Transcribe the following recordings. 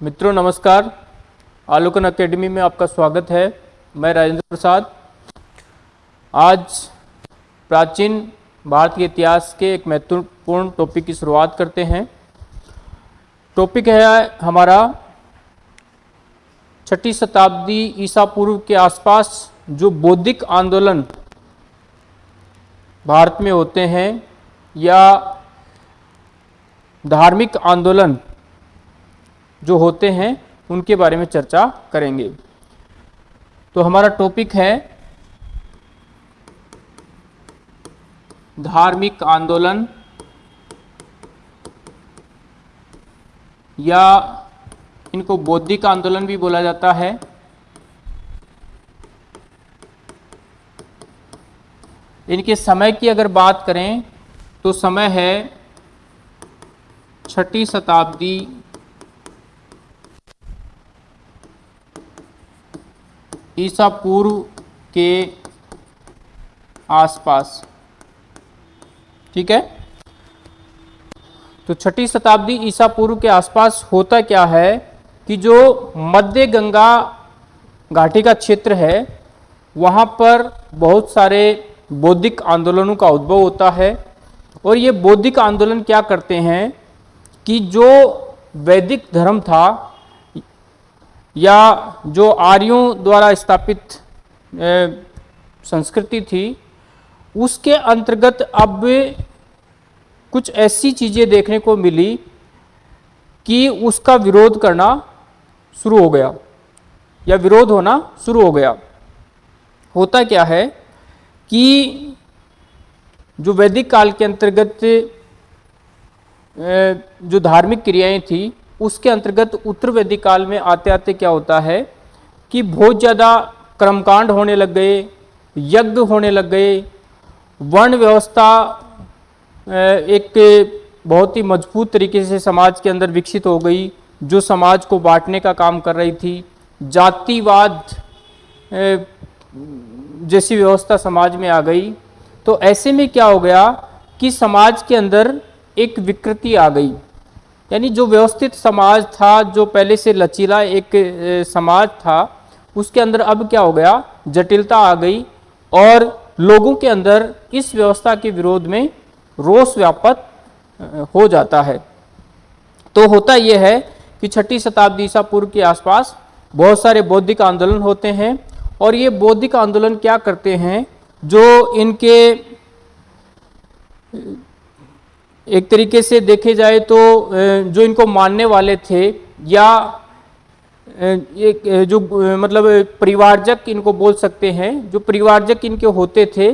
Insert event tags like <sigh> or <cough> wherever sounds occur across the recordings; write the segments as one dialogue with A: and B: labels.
A: मित्रों, नमस्कार। आलोकन एकेडमी में आपका स्वागत है। मैं राजेंद्र प्रसाद। आज प्राचीन भारत के इतिहास के एक महत्वपूर्ण टॉपिक की शुरुआत करते हैं। टॉपिक है हमारा छठी शताब्दी ईसा पूर्व के आसपास जो बौद्धिक आंदोलन भारत में होते हैं या धार्मिक आंदोलन जो होते हैं, उनके बारे में चर्चा करेंगे। तो हमारा टॉपिक है धार्मिक आंदोलन या इनको बौद्धिक आंदोलन भी बोला जाता है। इनके समय की अगर बात करें तो समय है छठी शताब्दी ईसा पूर्व के आसपास। ठीक है? तो छठी शताब्दी ईसा पूर्व के आसपास होता क्या है कि जो मध्य गंगा घाटी का क्षेत्र है, वहाँ पर बहुत सारे बौद्धिक आंदोलनों का उद्भव होता है। और ये बौद्धिक आंदोलन क्या करते हैं कि जो वैदिक धर्म था या जो आर्यों द्वारा स्थापित संस्कृति थी, उसके अंतर्गत अब कुछ ऐसी चीज़ें देखने को मिली कि उसका विरोध करना शुरू हो गया, या विरोध होना शुरू हो गया। होता क्या है कि जो वैदिक काल के अंतर्गत जो धार्मिक क्रियाएँ थी उसके अंतर्गत उत्तर वैदिक काल में आते आते क्या होता है कि बहुत ज़्यादा कर्मकांड होने लग गए, यज्ञ होने लग गए, वर्ण व्यवस्था एक बहुत ही मज़बूत तरीके से समाज के अंदर विकसित हो गई, जो समाज को बांटने का काम कर रही थी। जातिवाद जैसी व्यवस्था समाज में आ गई। तो ऐसे में क्या हो गया कि समाज के अंदर एक विकृति आ गई। यानी जो व्यवस्थित समाज था, जो पहले से लचीला एक समाज था, उसके अंदर अब क्या हो गया? जटिलता आ गई और लोगों के अंदर इस व्यवस्था के विरोध में रोष व्यापक हो जाता है। तो होता यह है कि छठी शताब्दी ईसा पूर्व के आसपास बहुत सारे बौद्धिक आंदोलन होते हैं और ये बौद्धिक आंदोलन क्या करते हैं? जो इनके एक तरीके से देखे जाए तो जो इनको मानने वाले थे या एक जो मतलब परिवारजक इनको बोल सकते हैं, जो परिवारजक इनके होते थे,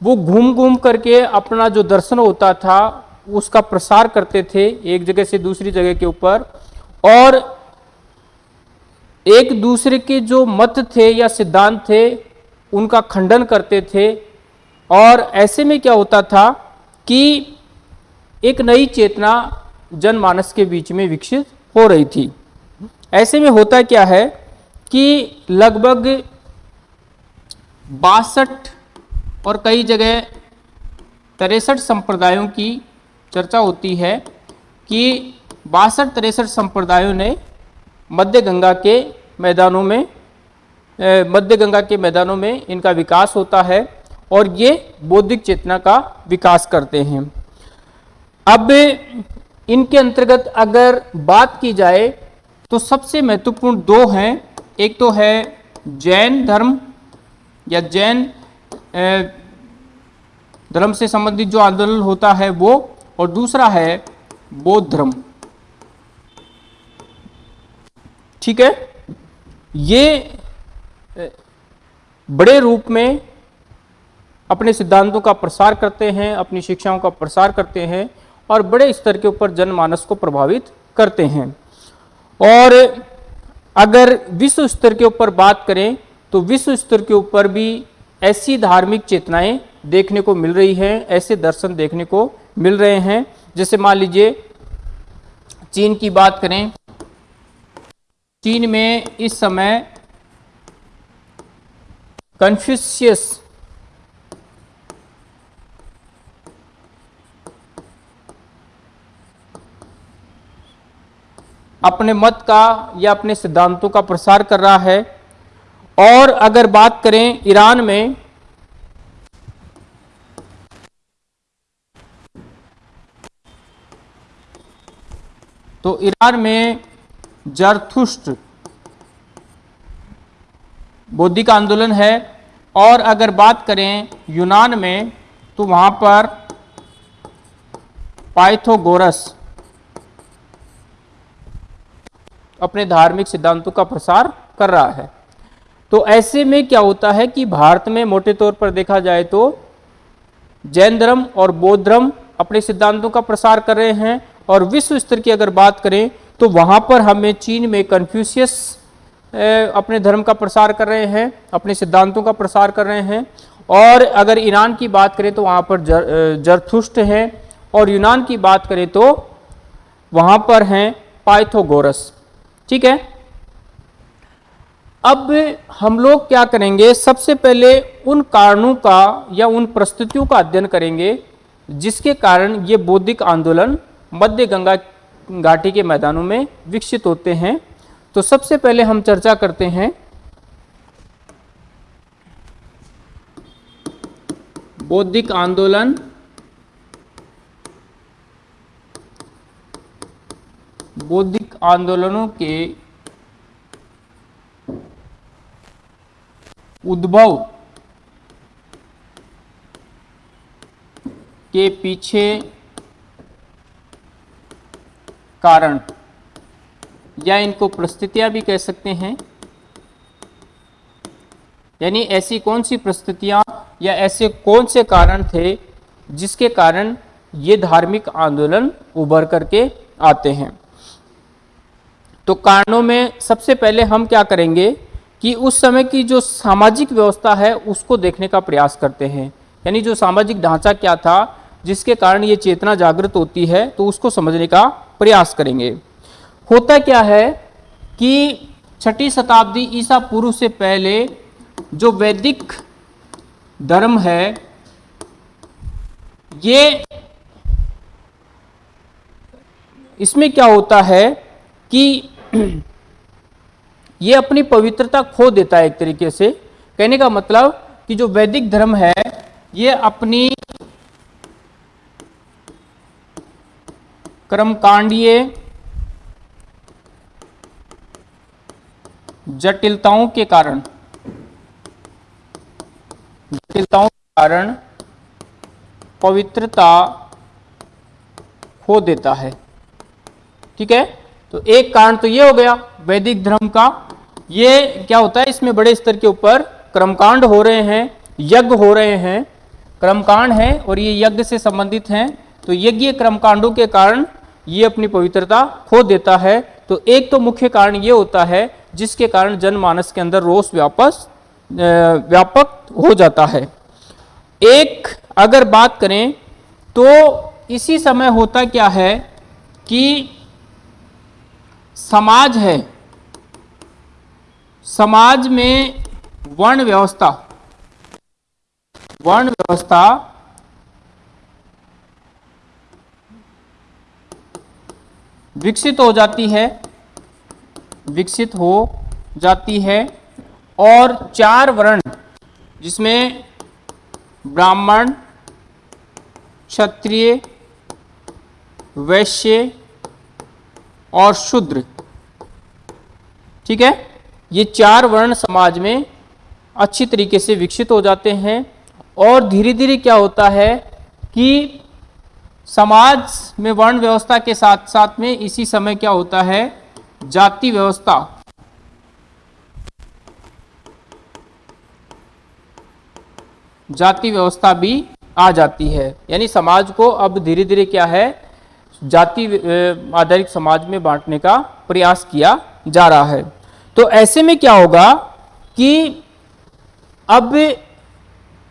A: वो घूम घूम करके अपना जो दर्शन होता था, उसका प्रसार करते थे एक जगह से दूसरी जगह के ऊपर। और एक दूसरे के जो मत थे या सिद्धांत थे, उनका खंडन करते थे। और ऐसे में क्या होता था कि एक नई चेतना जनमानस के बीच में विकसित हो रही थी। ऐसे में होता क्या है कि लगभग बासठ और कई जगह तिरसठ संप्रदायों की चर्चा होती है कि बासठ तिरसठ संप्रदायों ने मध्य गंगा के मैदानों में मध्य गंगा के मैदानों में इनका विकास होता है और ये बौद्धिक चेतना का विकास करते हैं। अब इनके अंतर्गत अगर बात की जाए तो सबसे महत्वपूर्ण दो हैं। एक तो है जैन धर्म, या जैन धर्म से संबंधित जो आंदोलन होता है वो, और दूसरा है बौद्ध धर्म। ठीक है? ये बड़े रूप में अपने सिद्धांतों का प्रसार करते हैं, अपनी शिक्षाओं का प्रसार करते हैं। और बड़े स्तर के ऊपर जनमानस को प्रभावित करते हैं। और अगर विश्व स्तर के ऊपर बात करें तो विश्व स्तर के ऊपर भी ऐसी धार्मिक चेतनाएँ देखने को मिल रही हैं, ऐसे दर्शन देखने को मिल रहे हैं। जैसे मान लीजिए, चीन की बात करें, चीन में इस समय कन्फ्यूशियस अपने मत का या अपने सिद्धांतों का प्रसार कर रहा है। और अगर बात करें ईरान में तो ईरान में जरथुष्ट बौद्धिक आंदोलन है। और अगर बात करें यूनान में तो वहाँ पर पाइथोगोरस अपने धार्मिक सिद्धांतों का प्रसार कर रहा है। तो ऐसे में क्या होता है कि भारत में मोटे तौर पर देखा जाए तो जैन धर्म और बौद्ध धर्म अपने सिद्धांतों का प्रसार कर रहे हैं और विश्व स्तर की अगर बात करें तो वहाँ पर हमें चीन में कन्फ्यूशियस अपने धर्म का प्रसार कर रहे हैं अपने सिद्धांतों का प्रसार कर रहे हैं। और अगर ईरान की बात करें तो वहाँ पर जर, जरथुष्ट हैं। और यूनान की बात करें तो वहाँ पर हैं पाइथोगोरस। ठीक है? अब हम लोग क्या करेंगे? सबसे पहले उन कारणों का या उन परिस्थितियों का अध्ययन करेंगे, जिसके कारण ये बौद्धिक आंदोलन मध्य गंगा घाटी के मैदानों में विकसित होते हैं। तो सबसे पहले हम चर्चा करते हैं बौद्धिक आंदोलन बौद्धिक आंदोलनों के उद्भव के पीछे कारण, या इनको परिस्थितियाँ भी कह सकते हैं। यानी ऐसी कौन सी परिस्थितियाँ या ऐसे कौन से कारण थे जिसके कारण ये धार्मिक आंदोलन उभर करके आते हैं? तो कारणों में सबसे पहले हम क्या करेंगे कि उस समय की जो सामाजिक व्यवस्था है, उसको देखने का प्रयास करते हैं। यानी जो सामाजिक ढांचा क्या था, जिसके कारण ये चेतना जागृत होती है तो उसको समझने का प्रयास करेंगे। होता क्या है कि छठी शताब्दी ईसा पूर्व से पहले जो वैदिक धर्म है, ये इसमें क्या होता है कि <clears throat> ये अपनी पवित्रता खो देता है एक तरीके से। कहने का मतलब कि जो वैदिक धर्म है, ये अपनी कर्मकांडीय जटिलताओं के कारण, जटिलताओं के कारण पवित्रता खो देता है। ठीक है? तो एक कारण तो ये हो गया, वैदिक धर्म का। ये क्या होता है, इसमें बड़े स्तर के ऊपर कर्मकांड हो रहे हैं, यज्ञ हो रहे हैं। कर्मकांड है और ये यज्ञ से संबंधित हैं तो यज्ञ कर्मकांडों के कारण ये अपनी पवित्रता खो देता है। तो एक तो मुख्य कारण ये होता है, जिसके कारण जनमानस के अंदर रोष व्यापस व्यापक हो जाता है। एक, अगर बात करें तो इसी समय होता क्या है कि समाज है। समाज में वर्ण व्यवस्था। वर्ण व्यवस्था विकसित हो जाती है, विकसित हो जाती है और चार वर्ण, जिसमें ब्राह्मण, क्षत्रिय, वैश्य और शूद्र। ठीक है? ये चार वर्ण समाज में अच्छी तरीके से विकसित हो जाते हैं और धीरे धीरे क्या होता है कि समाज में वर्ण व्यवस्था के साथ साथ में इसी समय क्या होता है? जाति व्यवस्था। जाति व्यवस्था भी आ जाती है। यानी समाज को अब धीरे धीरे क्या है? जाति आधारित समाज में बांटने का प्रयास किया जा रहा है। तो ऐसे में क्या होगा कि अब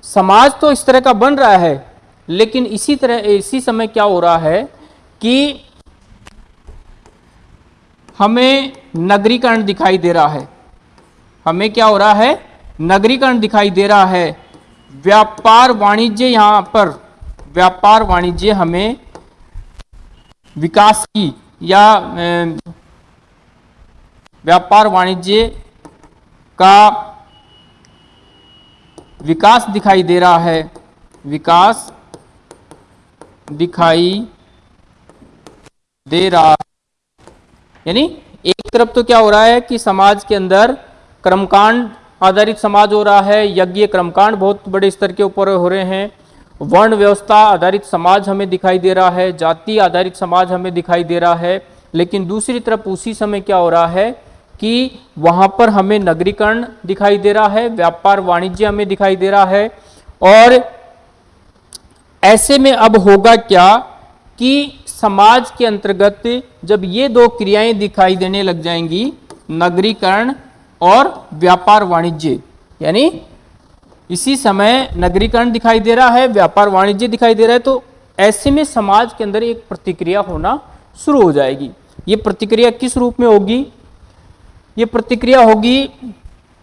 A: समाज तो इस तरह का बन रहा है, लेकिन इसी तरह, इसी समय क्या हो रहा है कि हमें नगरीकरण दिखाई दे रहा है। हमें क्या हो रहा है? नगरीकरण दिखाई दे रहा है। व्यापार वाणिज्य यहाँ पर, व्यापार वाणिज्य हमें विकास की या व्यापार वाणिज्य का विकास दिखाई दे रहा है। विकास दिखाई दे रहा यानी एक तरफ़ तो क्या हो रहा है कि समाज के अंदर कर्मकांड, आधारित समाज हो रहा है। यज्ञ, कर्मकांड बहुत बड़े स्तर के ऊपर हो रहे हैं। वर्ण व्यवस्था आधारित समाज हमें दिखाई दे रहा है, जाति आधारित समाज हमें दिखाई दे रहा है, लेकिन दूसरी तरफ़ उसी समय क्या हो रहा है कि वहाँ पर हमें नगरीकरण दिखाई दे रहा है, व्यापार वाणिज्य हमें दिखाई दे रहा है, और ऐसे में अब होगा क्या कि समाज के अंतर्गत जब ये दो क्रियाएँ दिखाई देने लग जाएँगी, नगरीकरण और व्यापार वाणिज्य, यानी इसी समय नगरीकरण दिखाई दे रहा है, व्यापार वाणिज्य दिखाई दे रहा है तो ऐसे में समाज के अंदर एक प्रतिक्रिया होना शुरू हो जाएगी। ये प्रतिक्रिया किस रूप में होगी? ये प्रतिक्रिया होगी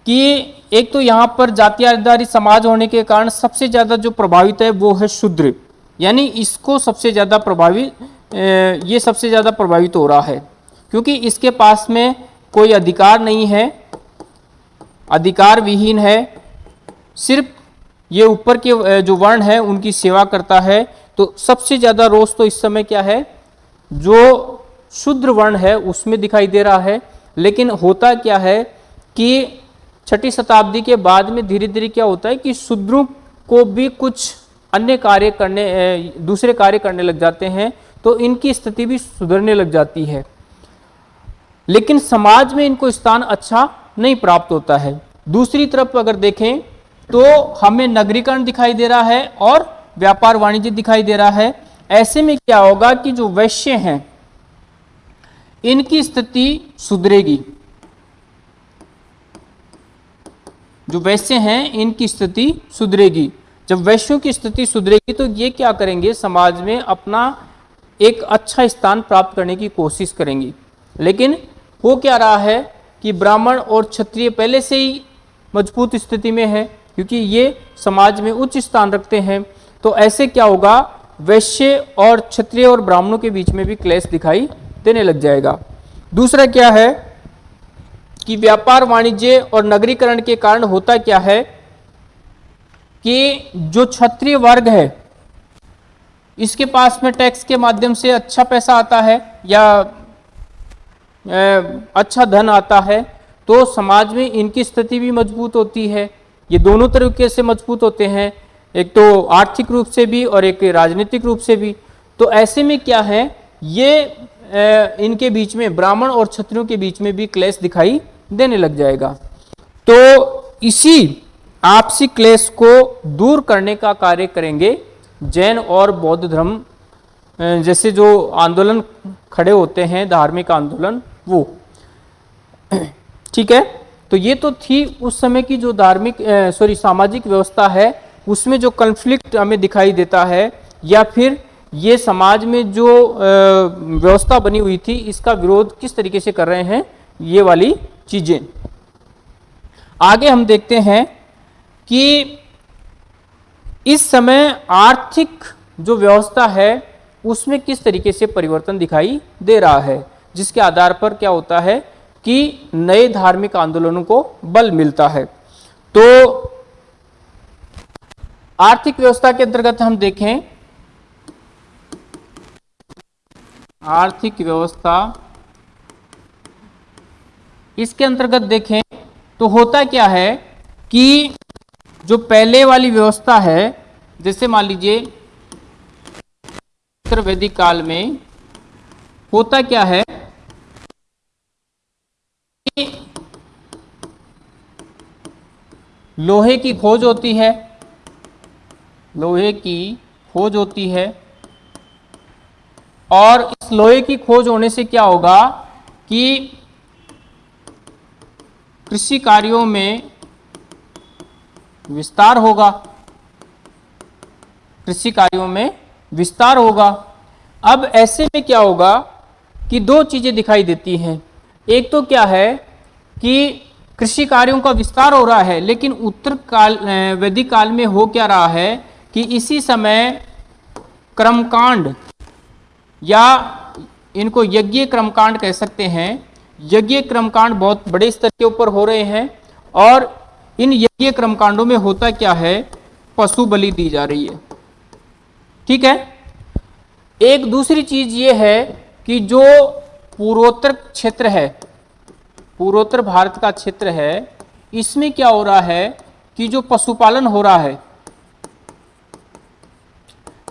A: कि एक तो यहाँ पर जाति आधारित समाज होने के कारण सबसे ज़्यादा जो प्रभावित है वो है शूद्र। यानी इसको सबसे ज़्यादा प्रभावित ये सबसे ज़्यादा प्रभावित हो रहा है। क्योंकि इसके पास में कोई अधिकार नहीं है अधिकार विहीन है सिर्फ़ ये ऊपर के जो वर्ण है, उनकी सेवा करता है। तो सबसे ज़्यादा रोष तो इस समय क्या है? जो शुद्र वर्ण है, उसमें दिखाई दे रहा है। लेकिन होता क्या है कि छठी शताब्दी के बाद में धीरे धीरे क्या होता है कि शूद्रों को भी कुछ अन्य कार्य करने दूसरे कार्य करने लग जाते हैं तो इनकी स्थिति भी सुधरने लग जाती है। लेकिन समाज में इनको स्थान अच्छा नहीं प्राप्त होता है। दूसरी तरफ़ अगर देखें तो हमें नगरीकरण दिखाई दे रहा है और व्यापार वाणिज्य दिखाई दे रहा है। ऐसे में क्या होगा कि जो वैश्य हैं, इनकी स्थिति सुधरेगी। जो वैश्य हैं, इनकी स्थिति सुधरेगी। जब वैश्यों की स्थिति सुधरेगी तो ये क्या करेंगे? समाज में अपना एक अच्छा स्थान प्राप्त करने की कोशिश करेंगी। लेकिन हो क्या रहा है कि ब्राह्मण और क्षत्रिय पहले से ही मज़बूत स्थिति में है। क्योंकि ये समाज में उच्च स्थान रखते हैं। तो ऐसे क्या होगा? वैश्य और क्षत्रिय और ब्राह्मणों के बीच में भी क्लेश दिखाई देने लग जाएगा। दूसरा क्या है कि व्यापार वाणिज्य और नगरीकरण के कारण होता क्या है कि जो क्षत्रिय वर्ग है, इसके पास में टैक्स के माध्यम से अच्छा पैसा आता है या अच्छा धन आता है तो समाज में इनकी स्थिति भी मज़बूत होती है। ये दोनों तरीके से मज़बूत होते हैं, एक तो आर्थिक रूप से भी और एक राजनीतिक रूप से भी। तो ऐसे में क्या है, ये इनके बीच में, ब्राह्मण और क्षत्रियों के बीच में भी क्लेश दिखाई देने लग जाएगा। तो इसी आपसी क्लेश को दूर करने का कार्य करेंगे जैन और बौद्ध धर्म। जैसे जो आंदोलन खड़े होते हैं, धार्मिक आंदोलन, वो। <clears throat> ठीक है? तो ये तो थी उस समय की जो धार्मिक सॉरी सामाजिक व्यवस्था है, उसमें जो कन्फ्लिक्ट हमें दिखाई देता है, या फिर ये समाज में जो व्यवस्था बनी हुई थी, इसका विरोध किस तरीके से कर रहे हैं, ये वाली चीज़ें। आगे हम देखते हैं कि इस समय आर्थिक जो व्यवस्था है, उसमें किस तरीके से परिवर्तन दिखाई दे रहा है, जिसके आधार पर क्या होता है कि नए धार्मिक आंदोलनों को बल मिलता है। तो आर्थिक व्यवस्था के अंतर्गत हम देखें, आर्थिक व्यवस्था इसके अंतर्गत देखें तो होता क्या है कि जो पहले वाली व्यवस्था है, जैसे मान लीजिए वैदिक काल में होता क्या है लोहे की खोज होती है। लोहे की खोज होती है। और इस लोहे की खोज होने से क्या होगा कि कृषि कार्यों में विस्तार होगा। कृषि कार्यों में विस्तार होगा। अब ऐसे में क्या होगा कि दो चीज़ें दिखाई देती हैं। एक तो क्या है कि कृषि कार्यों का विस्तार हो रहा है, लेकिन उत्तर काल वैदिक काल में हो क्या रहा है कि इसी समय कर्मकांड या इनको यज्ञ क्रमकांड कह सकते हैं। यज्ञ क्रमकांड बहुत बड़े स्तर के ऊपर हो रहे हैं और इन यज्ञ क्रमकांडों में होता क्या है? पशु बलि दी जा रही है। ठीक है? एक दूसरी चीज़ ये है कि जो पूर्वोत्तर क्षेत्र है। पूर्वोत्तर भारत का क्षेत्र है। इसमें क्या हो रहा है कि जो पशुपालन हो रहा है,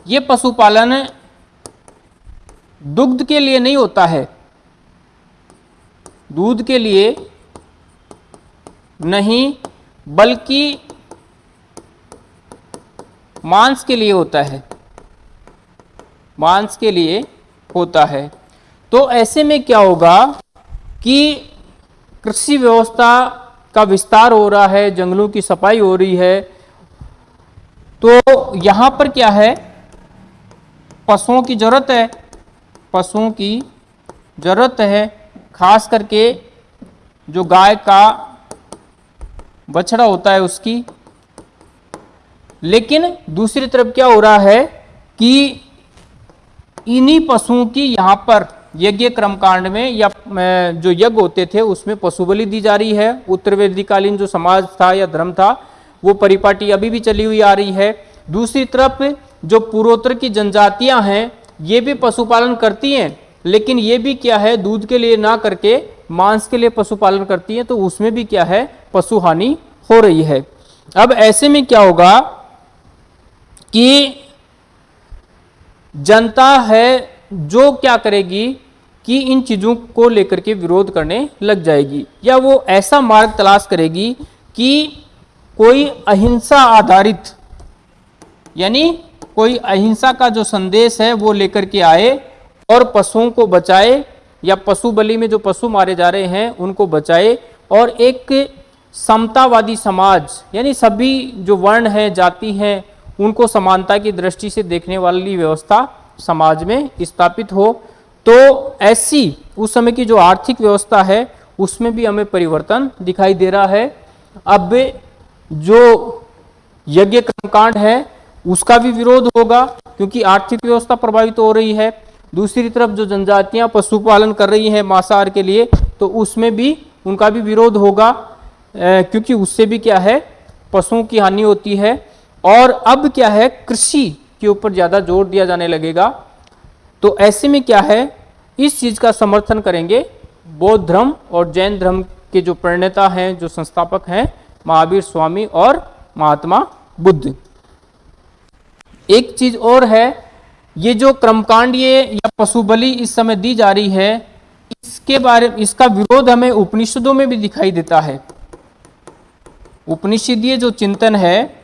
A: ये पशुपालन दुग्ध के लिए नहीं होता है। दूध के लिए नहीं, बल्कि मांस के लिए होता है। मांस के लिए होता है। तो ऐसे में क्या होगा कि कृषि व्यवस्था का विस्तार हो रहा है, जंगलों की सफ़ाई हो रही है तो यहाँ पर क्या है? पशुओं की ज़रूरत है। पशुओं की ज़रूरत है, खास करके जो गाय का बछड़ा होता है उसकी। लेकिन दूसरी तरफ़ क्या हो रहा है कि इन्हीं पशुओं की यहाँ पर यज्ञ क्रमकांड में या जो यज्ञ होते थे, उसमें पशु बलि दी जा रही है। उत्तर वेदिकालीन जो समाज था या धर्म था, वो परिपाटी अभी भी चली हुई आ रही है। दूसरी तरफ़, जो पूर्वोत्तर की जनजातियाँ हैं, ये भी पशुपालन करती हैं, लेकिन ये भी क्या है, दूध के लिए ना करके मांस के लिए पशुपालन करती हैं तो उसमें भी क्या है पशु हानि हो रही है। अब ऐसे में क्या होगा कि जनता है, जो क्या करेगी कि इन चीज़ों को लेकर के विरोध करने लग जाएगी। या वो ऐसा मार्ग तलाश करेगी कि कोई अहिंसा आधारित, यानी कोई अहिंसा का जो संदेश है वो लेकर के आए और पशुओं को बचाए या पशु बलि में जो पशु मारे जा रहे हैं उनको बचाए और एक समतावादी समाज, यानी सभी जो वर्ण हैं, जाति हैं, उनको समानता की दृष्टि से देखने वाली व्यवस्था समाज में स्थापित हो। तो ऐसी उस समय की जो आर्थिक व्यवस्था है, उसमें भी हमें परिवर्तन दिखाई दे रहा है। अब जो यज्ञ कर्मकांड है, उसका भी विरोध होगा, क्योंकि आर्थिक व्यवस्था प्रभावित हो रही है। दूसरी तरफ़ जो जनजातियाँ पशुपालन कर रही हैं मांसाहार के लिए तो उसमें भी उनका भी विरोध होगा क्योंकि उससे भी क्या है, पशुओं की हानि होती है। और अब क्या है, कृषि के ऊपर ज़्यादा ज़ोर दिया जाने लगेगा। तो ऐसे में क्या है? इस चीज़ का समर्थन करेंगे बौद्ध धर्म और जैन धर्म के जो प्रणेता हैं, जो संस्थापक हैं, महावीर स्वामी और महात्मा बुद्ध। एक चीज़ और है, ये जो क्रमकांड ये या पशु बलि इस समय दी जा रही है, इसके बारे में इसका विरोध हमें उपनिषदों में भी दिखाई देता है। उपनिषदीय जो चिंतन है,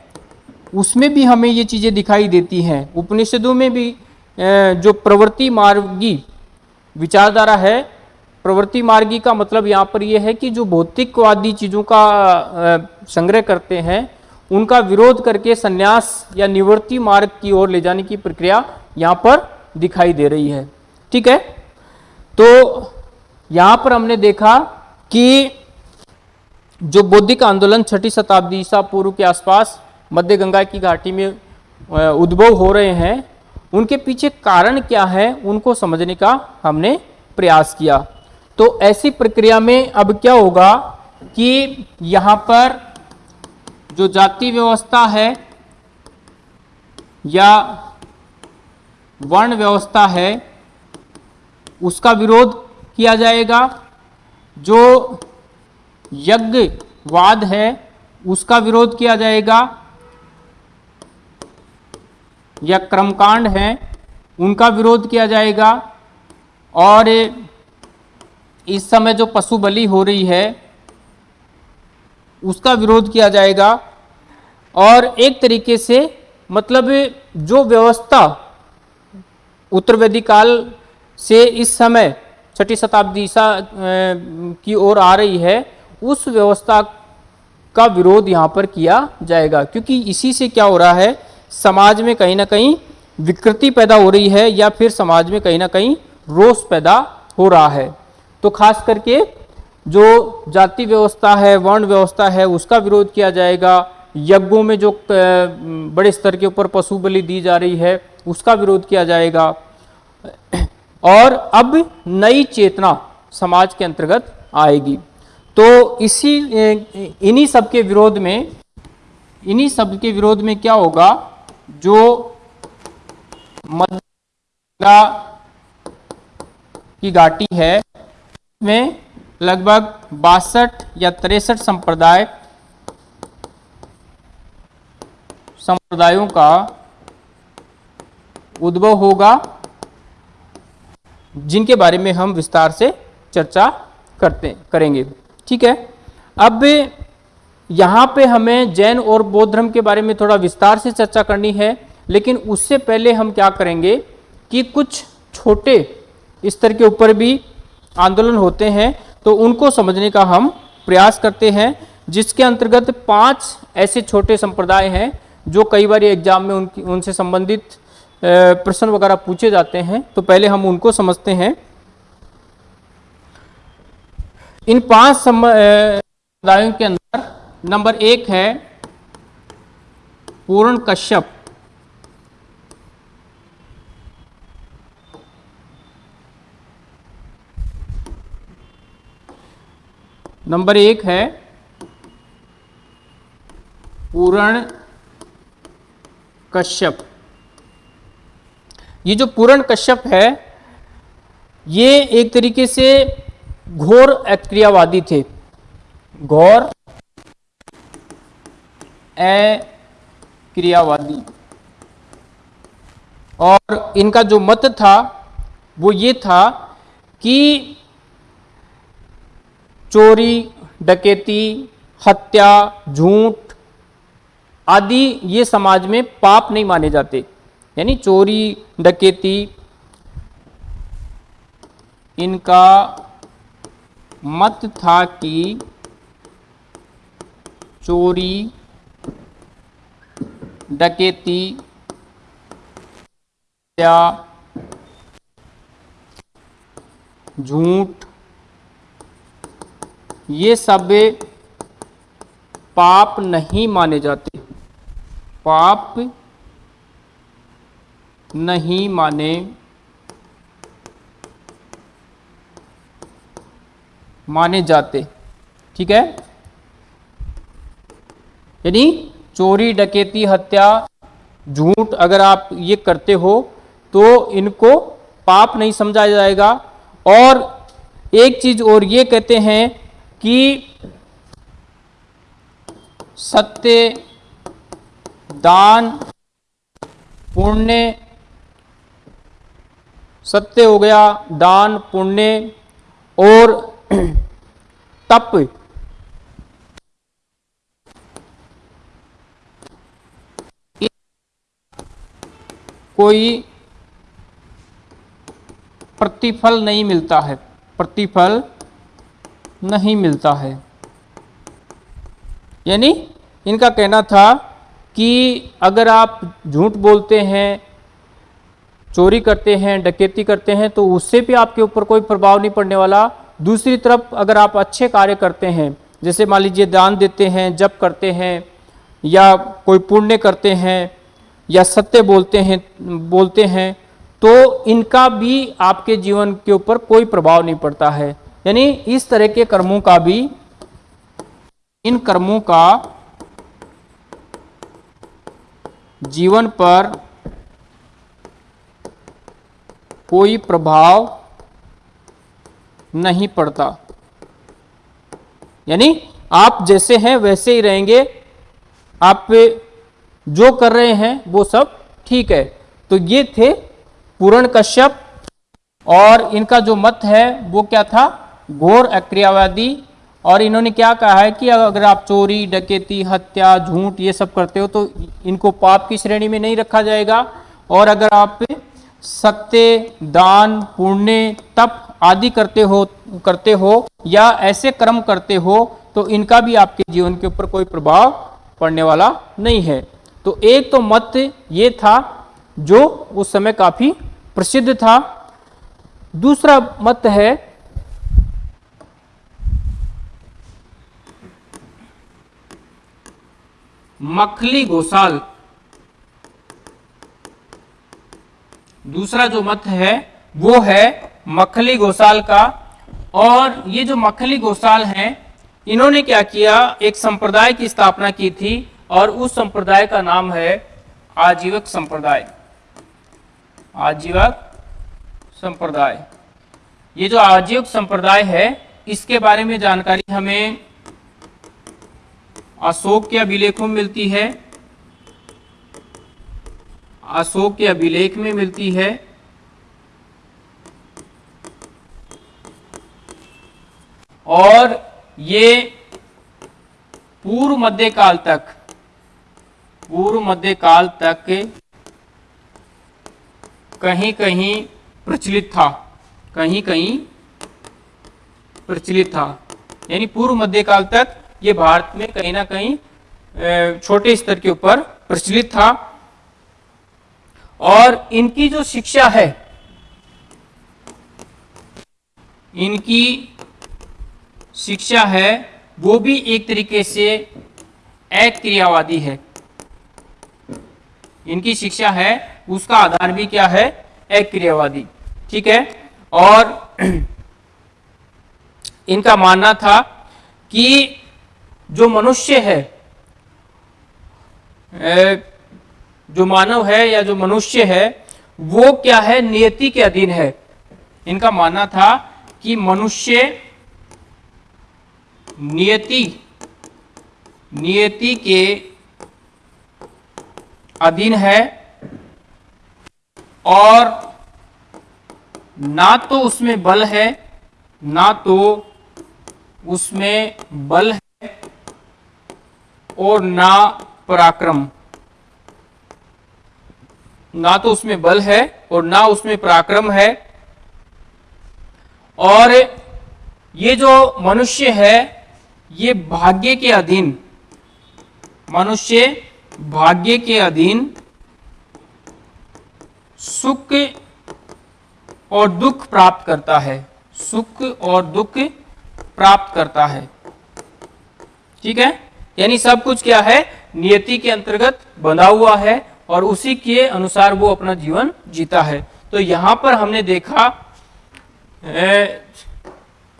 A: उसमें भी हमें ये चीज़ें दिखाई देती हैं। उपनिषदों में भी जो प्रवृत्ति मार्गी विचारधारा है, प्रवृत्ति मार्गी का मतलब यहाँ पर यह है कि जो भौतिकवादी चीज़ों का संग्रह करते हैं, उनका विरोध करके संन्यास या निवृत्ति मार्ग की ओर ले जाने की प्रक्रिया यहाँ पर दिखाई दे रही है। ठीक है? तो यहाँ पर हमने देखा कि जो बौद्धिक आंदोलन छठी शताब्दी ईसा पूर्व के आसपास मध्य गंगा की घाटी में उद्भव हो रहे हैं उनके पीछे कारण क्या है, उनको समझने का हमने प्रयास किया। तो ऐसी प्रक्रिया में अब क्या होगा कि यहाँ पर जो जाति व्यवस्था है या वर्ण व्यवस्था है, उसका विरोध किया जाएगा। जो यज्ञवाद है, उसका विरोध किया जाएगा। या क्रमकांड हैं, उनका विरोध किया जाएगा। और इस समय जो पशु बलि हो रही है, उसका विरोध किया जाएगा। और एक तरीके से मतलब जो व्यवस्था उत्तर काल से इस समय छठी शताब्दी ईसा की ओर आ रही है, उस व्यवस्था का विरोध यहाँ पर किया जाएगा। क्योंकि इसी से क्या हो रहा है समाज में कहीं ना कहीं विकृति पैदा हो रही है या फिर समाज में कहीं ना कहीं रोष पैदा हो रहा है। तो खास करके जो जाति व्यवस्था है, वर्ण व्यवस्था है, उसका विरोध किया जाएगा। यज्ञों में जो बड़े स्तर के ऊपर पशु बलि दी जा रही है, उसका विरोध किया जाएगा। और अब नई चेतना समाज के अंतर्गत आएगी। तो इसी इन्हीं सब के विरोध में, इन्हीं सब के विरोध में क्या होगा? जो मदरा की घाटी है में लगभग बासठ या तिरसठ संप्रदाय संप्रदायों का उद्भव होगा, जिनके बारे में हम विस्तार से चर्चा करते, करेंगे। ठीक है? अब यहाँ पे हमें जैन और बौद्ध धर्म के बारे में थोड़ा विस्तार से चर्चा करनी है, लेकिन उससे पहले हम क्या करेंगे कि कुछ छोटे स्तर के ऊपर भी आंदोलन होते हैं तो उनको समझने का हम प्रयास करते हैं, जिसके अंतर्गत पाँच ऐसे छोटे संप्रदाय हैं, जो कई बार एग्ज़ाम में उनकी, उनसे संबंधित प्रश्न वगैरह पूछे जाते हैं तो पहले हम उनको समझते हैं। इन पाँच समुदायों के अंदर नंबर एक है पूर्ण कश्यप। नंबर एक है पूर्ण कश्यप। ये जो पूर्ण कश्यप है, ये एक तरीके से घोर क्रियावादी थे। घोर क्रियावादी। और इनका जो मत था, वो ये था कि चोरी, डकैती, हत्या, झूठ आदि ये समाज में पाप नहीं माने जाते। यानी चोरी, डकैती, इनका मत था कि चोरी डकैती झूठ, ये सब पाप नहीं माने जाते। पाप नहीं माने माने जाते। ठीक है? यानी चोरी, डकैती, हत्या, झूठ अगर आप ये करते हो तो इनको पाप नहीं समझा जाएगा। और एक चीज़ और ये कहते हैं कि सत्य, दान, पुण्य, सत्य हो गया, दान, पुण्य, और <clears throat> तप। कोई प्रतिफल नहीं मिलता है। प्रतिफल नहीं मिलता है। यानी इनका कहना था कि अगर आप झूठ बोलते हैं, चोरी करते हैं, डकैती करते हैं तो उससे भी आपके ऊपर कोई प्रभाव नहीं पड़ने वाला। दूसरी तरफ़ अगर आप अच्छे कार्य करते हैं, जैसे मान लीजिए दान देते हैं, जप करते हैं, या कोई पुण्य करते हैं या सत्य बोलते हैं बोलते हैं तो इनका भी आपके जीवन के ऊपर कोई प्रभाव नहीं पड़ता है। यानी इस तरह के कर्मों का भी, इन कर्मों का जीवन पर कोई प्रभाव नहीं पड़ता। यानी आप जैसे हैं, वैसे ही रहेंगे, आप जो कर रहे हैं, वो सब ठीक है। तो ये थे पूर्ण कश्यप और इनका जो मत है, वो क्या था? घोर अक्रियावादी। और इन्होंने क्या कहा है कि अगर आप चोरी, डकैती, हत्या, झूठ ये सब करते हो तो इनको पाप की श्रेणी में नहीं रखा जाएगा। और अगर आप सत्य, दान, पुण्य, तप आदि करते हो करते हो या ऐसे कर्म करते हो तो इनका भी आपके जीवन के ऊपर कोई प्रभाव पड़ने वाला नहीं है। तो एक तो मत ये था, जो उस समय काफ़ी प्रसिद्ध था। दूसरा मत है, मखली गोसाल दूसरा जो मत है, वो है मखली गोसाल का। और ये जो मखली गोसाल हैं, इन्होंने क्या किया? एक संप्रदाय की स्थापना की थी और उस संप्रदाय का नाम है आजीवक संप्रदाय। आजीवक संप्रदाय। ये जो आजीवक संप्रदाय है, इसके बारे में जानकारी हमें अशोक के अभिलेखों में मिलती है। अशोक के अभिलेख में मिलती है। और ये पूर्व मध्यकाल तक पूर्व मध्यकाल तक कहीं कहीं प्रचलित था। कहीं कहीं प्रचलित था। यानी पूर्व मध्यकाल तक ये भारत में कहीं ना कहीं छोटे स्तर के ऊपर प्रचलित था। और इनकी जो शिक्षा है, इनकी शिक्षा है, वो भी एक तरीके से अक्रियावादी है। इनकी शिक्षा है, उसका आधार भी क्या है? एक क्रियावादी। ठीक है? और <clears throat> इनका मानना था कि जो मनुष्य है जो मानव है या जो मनुष्य है, वो क्या है? नियति के अधीन है। इनका मानना था कि मनुष्य नियति नियति के अधीन है और ना तो उसमें बल है, ना तो उसमें बल है और ना पराक्रम। ना तो उसमें बल है और ना उसमें पराक्रम है। और ये जो मनुष्य है, ये भाग्य के अधीन, मनुष्य भाग्य के अधीन सुख और दुख प्राप्त करता है। सुख और दुख प्राप्त करता है। ठीक है? यानी सब कुछ क्या है? नियति के अंतर्गत बंधा हुआ है और उसी के अनुसार वो अपना जीवन जीता है। तो यहाँ पर हमने देखा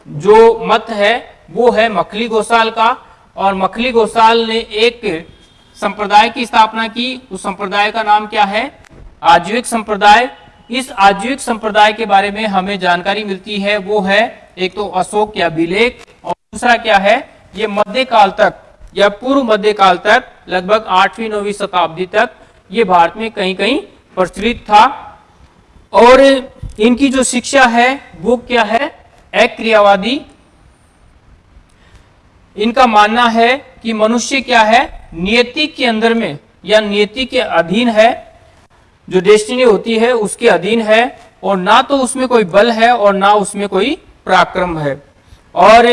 A: जो मत है, वो है मखली गोसाल का। और मखली गोसाल ने एक संप्रदाय की स्थापना की। उस संप्रदाय का नाम क्या है? आजीविक संप्रदाय। इस आजीविक संप्रदाय के बारे में हमें जानकारी मिलती है। वो है, एक तो अशोक या अभिलेख और दूसरा क्या है? ये मध्यकाल तक, या पूर्व मध्यकाल तक, लगभग आठवीं, नौवीं शताब्दी तक, ये भारत में कहीं कहीं प्रचलित था। और इनकी जो शिक्षा है, वो क्या है? अक्रियावादी इनका मानना है कि मनुष्य क्या है? नियति के अंदर में, या नियति के अधीन है। जो डेस्टिनी होती है, उसके अधीन है, और ना तो उसमें कोई बल है, और ना उसमें कोई पराक्रम है। और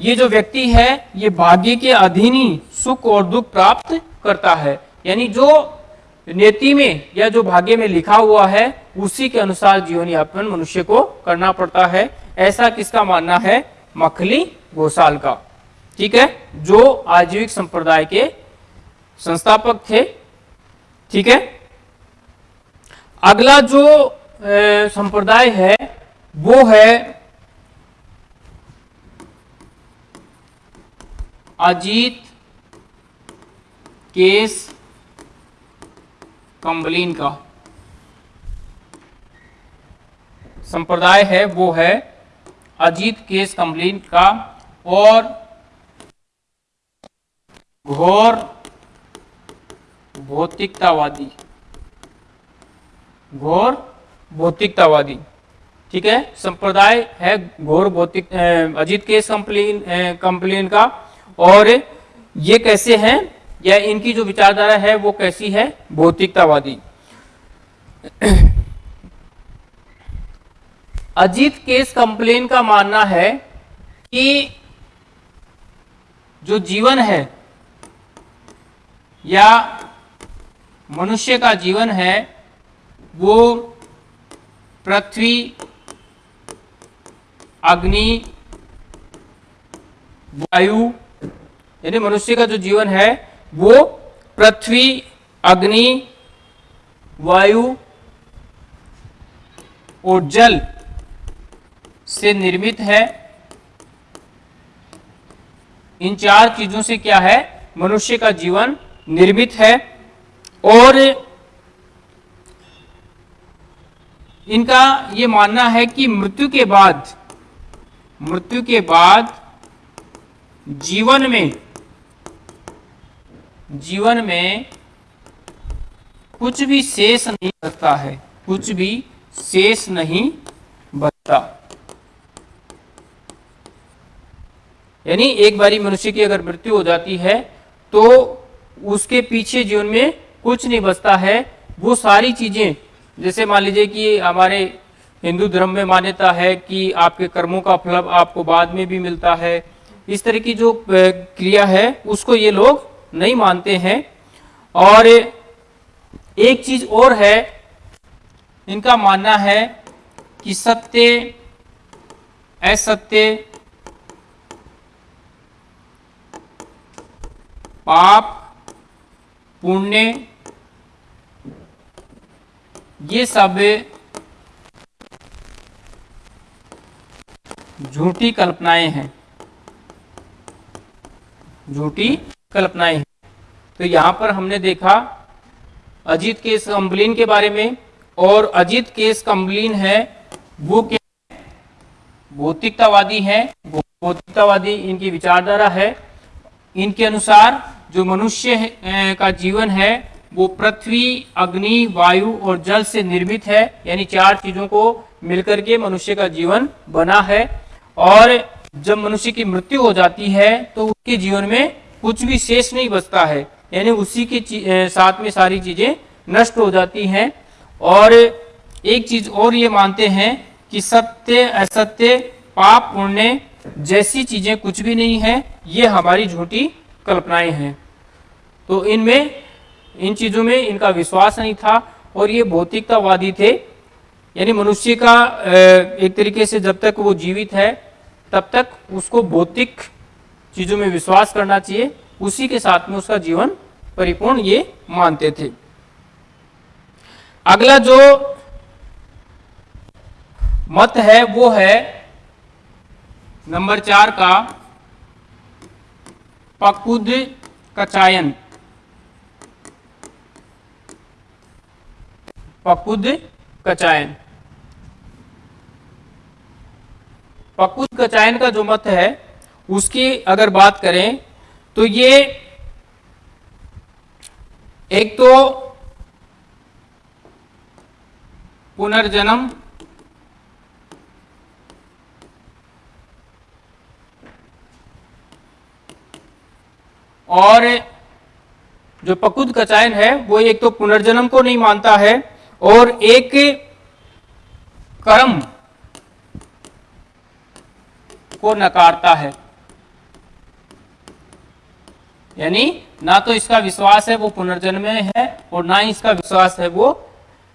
A: ये जो व्यक्ति है, ये भाग्य के अधीन ही सुख और दुख प्राप्त करता है। यानी जो नियति में, या जो भाग्य में लिखा हुआ है, उसी के अनुसार जीवन यापन मनुष्य को करना पड़ता है। ऐसा किसका मानना है? मखली गोसाल का। ठीक है? जो आजीविक संप्रदाय के संस्थापक थे, ठीक है? अगला जो संप्रदाय है, वो है अजीत केस कंबलिन का। संप्रदाय है, वो है अजीत केस कंबलीन का और घोर, भौतिकतावादी। घोर, भौतिकतावादी। ठीक है? संप्रदाय है घोर, भौतिक अजीत केस कंप्लेन कंप्लेन का। और ये कैसे हैं? या इनकी जो विचारधारा है, वो कैसी है? भौतिकतावादी। अजीत केस कंप्लेन का मानना है कि जो जीवन है या मनुष्य का जीवन है, वो पृथ्वी, अग्नि, वायु, यानी मनुष्य का जो जीवन है, वो पृथ्वी, अग्नि, वायु और जल से निर्मित है। इन चार चीज़ों से क्या है? मनुष्य का जीवन निर्मित है और इनका ये मानना है कि मृत्यु के बाद, मृत्यु के बाद जीवन में जीवन में कुछ भी शेष नहीं बचता है, कुछ भी शेष नहीं बचता। यानी एक बारी मनुष्य की अगर मृत्यु हो जाती है तो उसके पीछे जीवन में कुछ नहीं बचता है। वो सारी चीज़ें, जैसे मान लीजिए कि हमारे हिंदू धर्म में मान्यता है कि आपके कर्मों का फल आपको बाद में भी मिलता है। इस तरह की जो क्रिया है, उसको ये लोग नहीं मानते हैं। और एक चीज़ और है, इनका मानना है कि सत्य, असत्य, पाप पुण्य। ये सब झूठी कल्पनाएँ हैं। झूठी कल्पनाएँ हैं। तो यहाँ पर हमने देखा, अजीत केस कंबलिन के बारे में, और अजीत केस कंबलिन है, वो क्या भौतिकतावादी है, भौतिकतावादी इनकी विचारधारा है। इनके अनुसार जो मनुष्य का जीवन है, वो पृथ्वी, अग्नि, वायु और जल से निर्मित है, यानी चार चीज़ों को मिलकर के मनुष्य का जीवन बना है। और जब मनुष्य की मृत्यु हो जाती है तो उसके जीवन में कुछ भी शेष नहीं बचता है, यानी उसी के साथ में सारी चीज़ें नष्ट हो जाती हैं। और एक चीज़ और ये मानते हैं कि सत्य, असत्य, पाप, पुण्य जैसी चीज़ें कुछ भी नहीं है, ये हमारी झूठी कल्पनाएँ हैं। तो इनमें, इन चीज़ों में इनका विश्वास नहीं था और ये भौतिकतावादी थे। यानी मनुष्य का एक तरीके से जब तक वो जीवित है, तब तक उसको भौतिक चीज़ों में विश्वास करना चाहिए। उसी के साथ में उसका जीवन परिपूर्ण ये मानते थे। अगला जो मत है वो है नंबर चार का पकुद कचायन। पकुद कचायन। पकुद कचायन का जो मत है, उसकी अगर बात करें तो ये एक तो पुनर्जन्म और जो पकुद कचायन है, वो एक तो पुनर्जन्म को नहीं मानता है, और एक कर्म को नकारता है। यानी ना तो इसका विश्वास है, वो पुनर्जन्म में है, और ना ही इसका विश्वास है, वो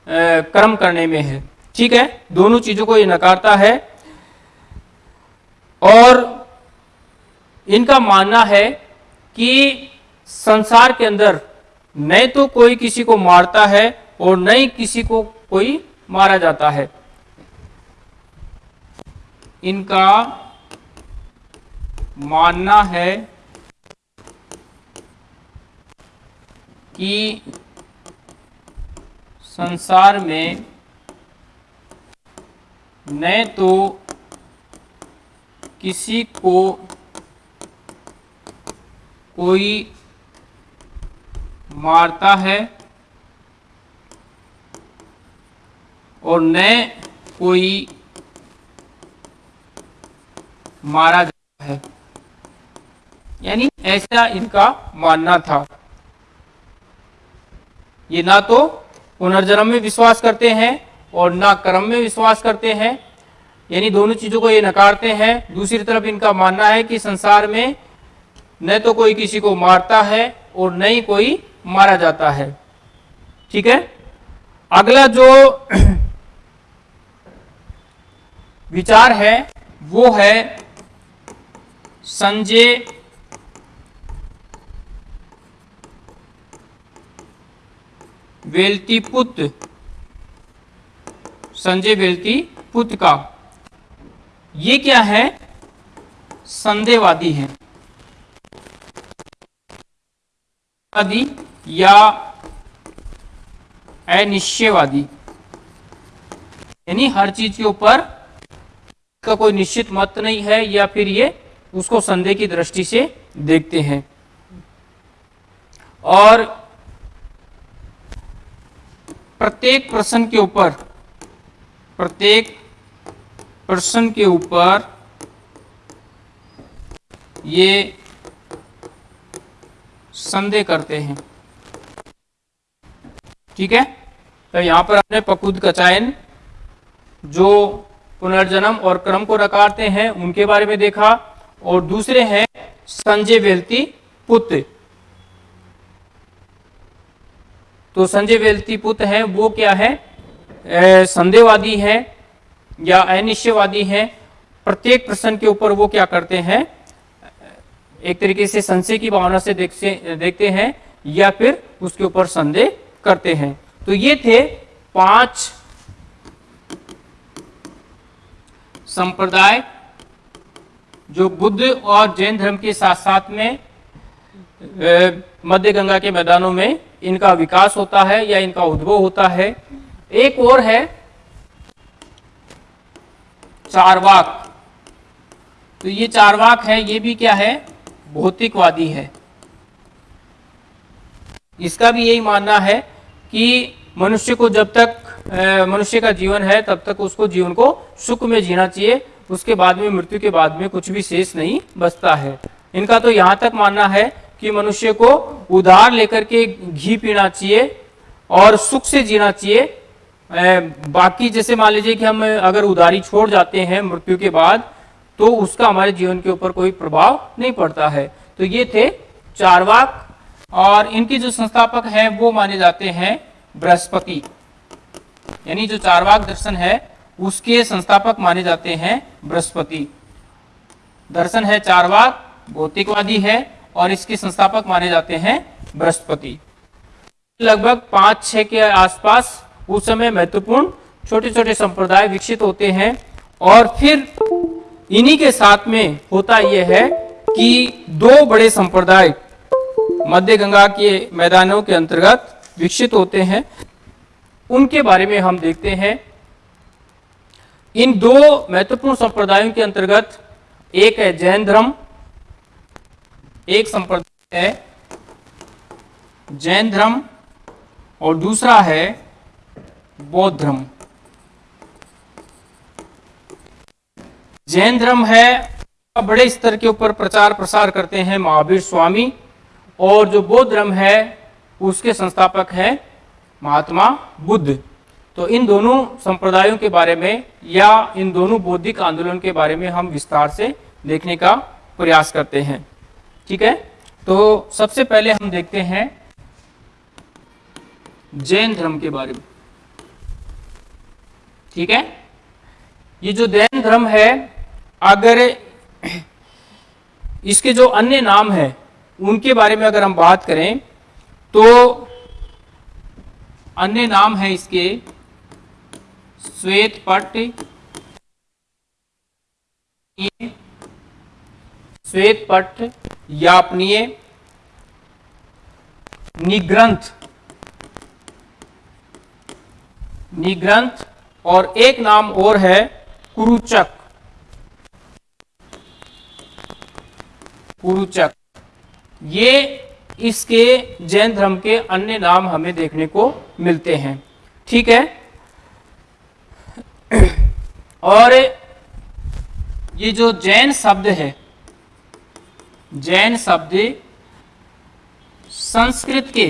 A: कर्म करने में है। ठीक है? दोनों चीज़ों को ये नकारता है। और इनका मानना है कि संसार के अंदर न तो कोई किसी को मारता है और न ही किसी को कोई मारा जाता है। इनका मानना है कि संसार में न तो किसी को कोई मारता है और न कोई मारा जाता है। यानी ऐसा इनका मानना था। ये ना तो पुनर्जन्म में विश्वास करते हैं और ना कर्म में विश्वास करते हैं। यानी दोनों चीज़ों को ये नकारते हैं। दूसरी तरफ़ इनका मानना है कि संसार में न तो कोई किसी को मारता है और न ही कोई मारा जाता है। ठीक है? अगला जो <clears throat> विचार है, वो है संजय वेल्ती पुत्र संजय वेल्ती पुत्र का। ये क्या है? संदेहवादी है। आदि या अनिश्चयवादी। यानी हर चीज़ के ऊपर का कोई निश्चित मत नहीं है या फिर ये उसको संदेह की दृष्टि से देखते हैं। और प्रत्येक प्रश्न के ऊपर, प्रत्येक प्रश्न के ऊपर ये संदेह करते हैं। ठीक है? तो यहाँ पर हमने पकुद का चयन, जो पुनर्जन्म और क्रम को नकारते हैं, उनके बारे में देखा, और दूसरे हैं संजय वेलती पुत्र। तो संजय वेलती पुत्र है, वो क्या है? संदेहवादी है या अनिश्चयवादी है। प्रत्येक प्रश्न के ऊपर वो क्या करते हैं? एक तरीके से संशय की भावना से देखते देखते हैं या फिर उसके ऊपर संदेह करते हैं। तो ये थे पाँच संप्रदाय जो बुद्ध और जैन धर्म के साथ साथ में मध्य गंगा के मैदानों में इनका विकास होता है या इनका उद्भव होता है। एक और है चारवाक। तो ये चारवाक है, ये भी क्या है? भौतिकवादी है। इसका भी यही मानना है कि मनुष्य को जब तक मनुष्य का जीवन है, तब तक उसको जीवन को सुख में जीना चाहिए। उसके बाद में, मृत्यु के बाद में कुछ भी शेष नहीं बचता है। इनका तो यहाँ तक मानना है कि मनुष्य को उधार लेकर के घी पीना चाहिए और सुख से जीना चाहिए। बाकी जैसे मान लीजिए कि हम अगर उधारी छोड़ जाते हैं मृत्यु के बाद तो उसका हमारे जीवन के ऊपर कोई प्रभाव नहीं पड़ता है। तो ये थे चारवाक और इनके जो संस्थापक हैं, वो माने जाते हैं बृहस्पति। यानी जो चारवाक दर्शन है, उसके संस्थापक माने जाते हैं बृहस्पति। दर्शन है चारवाक भौतिकवादी है, और इसके संस्थापक माने जाते हैं बृहस्पति। लगभग पाँच, छह के आसपास उस समय महत्वपूर्ण छोटे छोटे संप्रदाय विकसित होते हैं, और फिर इन्हीं के साथ में होता यह है कि दो बड़े संप्रदाय मध्य गंगा के मैदानों के अंतर्गत विकसित होते हैं। उनके बारे में हम देखते हैं। इन दो महत्वपूर्ण संप्रदायों के अंतर्गत एक है जैन धर्म, एक संप्रदाय है जैन धर्म और दूसरा है बौद्ध धर्म। जैन धर्म है बड़े स्तर के ऊपर प्रचार प्रसार करते हैं महावीर स्वामी, और जो बौद्ध धर्म है, उसके संस्थापक है महात्मा बुद्ध। तो इन दोनों संप्रदायों के बारे में या इन दोनों बौद्धिक आंदोलन के बारे में हम विस्तार से देखने का प्रयास करते हैं। ठीक है? तो सबसे पहले हम देखते हैं जैन धर्म के बारे में। ठीक है? ये जो जैन धर्म है अगर इसके जो अन्य नाम है, उनके बारे में अगर हम बात करें तो अन्य नाम है इसके, श्वेत पट श्वेत पट, यापनीय, निग्रंथ। निग्रंथ और एक नाम और है कुरुचक। कुरुचक ये इसके जैन धर्म के अन्य नाम हमें देखने को मिलते हैं। ठीक है? और ये जो जैन शब्द है, जैन शब्द संस्कृत के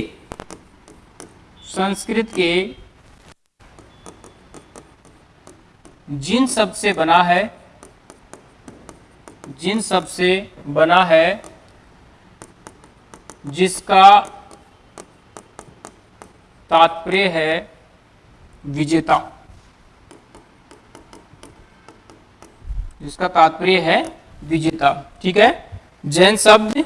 A: संस्कृत के जिन शब्द से बना है जिन शब्द से बना है, जिसका तात्पर्य है विजेता। जिसका तात्पर्य है विजेता, ठीक है? जैन शब्द,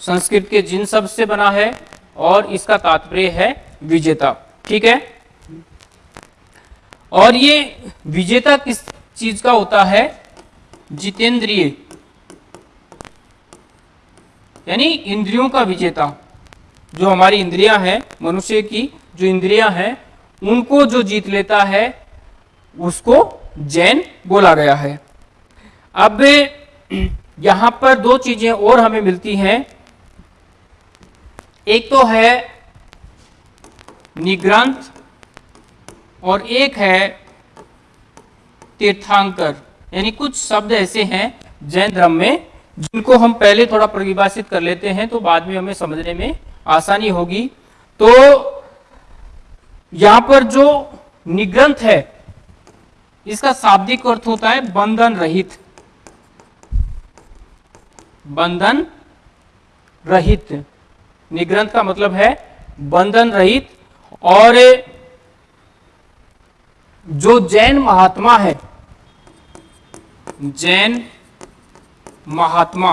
A: संस्कृत के जिन शब्द से बना है और इसका तात्पर्य है विजेता, ठीक है? और ये विजेता किस चीज़ का होता है? जितेंद्रिय। यानी इंद्रियों का विजेता। जो हमारी इंद्रियाँ हैं, मनुष्य की जो इंद्रियाँ हैं, उनको जो जीत लेता है, उसको जैन बोला गया है। अब यहाँ पर दो चीज़ें और हमें मिलती हैं। एक तो है निग्रंथ और एक है तीर्थांकर। यानी कुछ शब्द ऐसे हैं जैन धर्म में जिनको हम पहले थोड़ा परिभाषित कर लेते हैं तो बाद में हमें समझने में आसानी होगी। तो यहाँ पर जो निग्रंथ है, इसका शाब्दिक अर्थ होता है बंधन रहित। बंधन रहित। निग्रंथ का मतलब है बंधन रहित। और जो जैन महात्मा है, जैन महात्मा,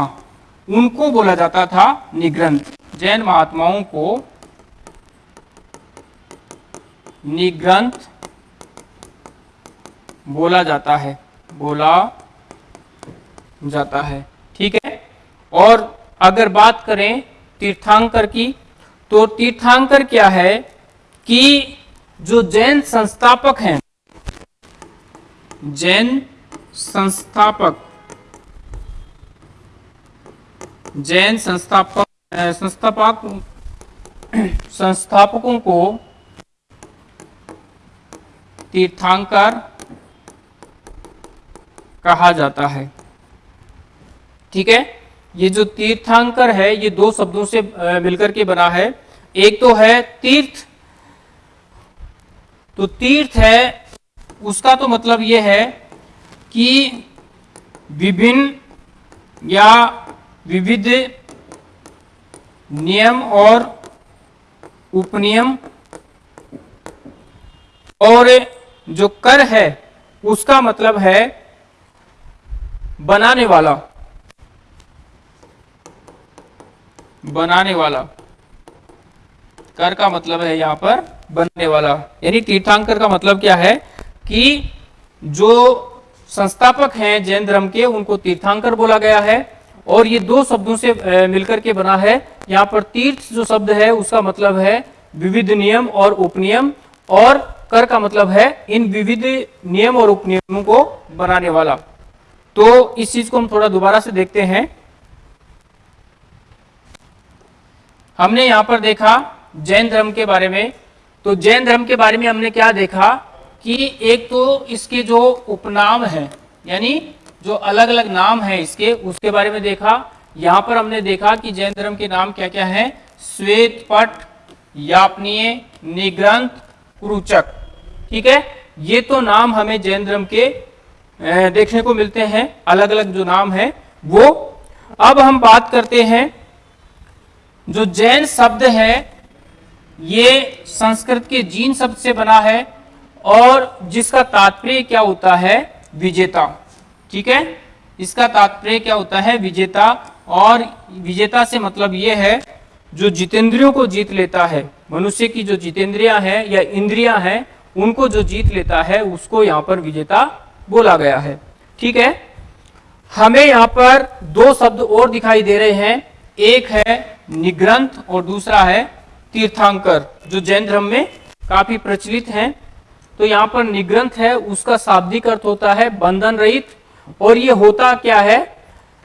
A: उनको बोला जाता था निग्रंथ। जैन महात्माओं को निग्रंथ बोला जाता है, बोला जाता है। ठीक है? और अगर बात करें तीर्थांकर की तो तीर्थांकर क्या है कि जो जैन संस्थापक हैं, जैन संस्थापक जैन संस्थापक संस्थापक, संस्थापकों को तीर्थांकर कहा जाता है। ठीक है? ये जो तीर्थांकर है, ये दो शब्दों से मिलकर के बना है। एक तो है तीर्थ। तो तीर्थ है, उसका तो मतलब ये है कि विभिन्न या विविध नियम और उपनियम और जो कर है, उसका मतलब है बनाने वाला। बनाने वाला। कर का मतलब है यहाँ पर बनने वाला। यानी तीर्थांकर का मतलब क्या है कि जो संस्थापक हैं जैन धर्म के, उनको तीर्थांकर बोला गया है। और ये दो शब्दों से मिलकर के बना है। यहाँ पर तीर्थ जो शब्द है, उसका मतलब है विविध नियम और उपनियम, और कर का मतलब है इन विविध नियम और उपनियमों को बनाने वाला। तो इस चीज़ को हम थोड़ा दोबारा से देखते हैं। हमने यहाँ पर देखा जैन धर्म के बारे में। तो जैन धर्म के बारे में हमने क्या देखा कि एक तो इसके जो उपनाम है, यानी जो अलग अलग नाम है इसके, उसके बारे में देखा। यहाँ पर हमने देखा कि जैन धर्म के नाम क्या क्या है? श्वेत पट, यापनीय, निग्रंथ, कुरुचक। ठीक है? ये तो नाम हमें जैन धर्म के देखने को मिलते हैं। अलग अलग जो नाम है, वो अब हम बात करते हैं। जो जैन शब्द है, ये संस्कृत के जीन शब्द से बना है और जिसका तात्पर्य क्या होता है? विजेता। ठीक है? इसका तात्पर्य क्या होता है? विजेता और विजेता से मतलब ये है, जो जितेंद्रियों को जीत लेता है, मनुष्य की जो जितेंद्रिया है या इंद्रियाँ हैं, उनको जो जीत लेता है, उसको यहाँ पर विजेता बोला गया है। ठीक है? हमें यहाँ पर दो शब्द और दिखाई दे रहे हैं। एक है निग्रंथ और दूसरा है तीर्थांकर, जो जैन धर्म में काफ़ी प्रचलित हैं। तो यहाँ पर निग्रंथ है, उसका शाब्दिक अर्थ होता है बंधन रहित और ये होता क्या है?